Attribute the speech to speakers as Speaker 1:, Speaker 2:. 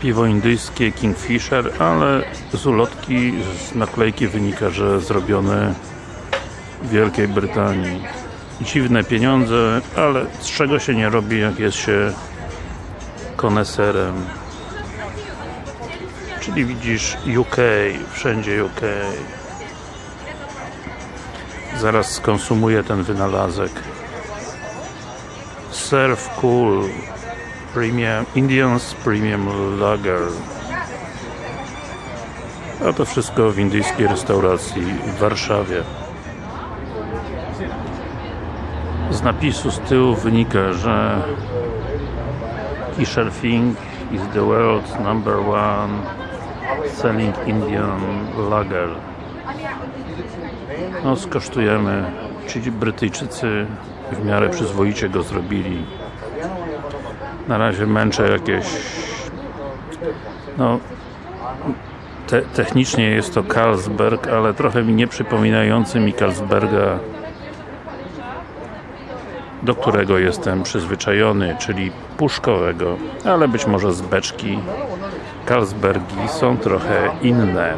Speaker 1: Piwo indyjskie Kingfisher, ale z ulotki, z naklejki wynika, że zrobione w Wielkiej Brytanii. Dziwne pieniądze, ale z czego się nie robi, jak jest się koneserem. Czyli widzisz UK, wszędzie UK. Zaraz skonsumuję ten wynalazek. Surf Cool Premium Indians Premium Lager. A to wszystko w indyjskiej restauracji w Warszawie. Z napisu z tyłu wynika, że Kishelfing is the world's number one selling Indian lager. No skosztujemy. Ci Brytyjczycy w miarę przyzwoicie go zrobili. Na razie męczę jakieś no te, technicznie jest to Carlsberg, ale trochę mi nie przypominający mi Carlsberga do którego jestem przyzwyczajony, czyli puszkowego, ale być może z beczki Carlsbergi są trochę inne.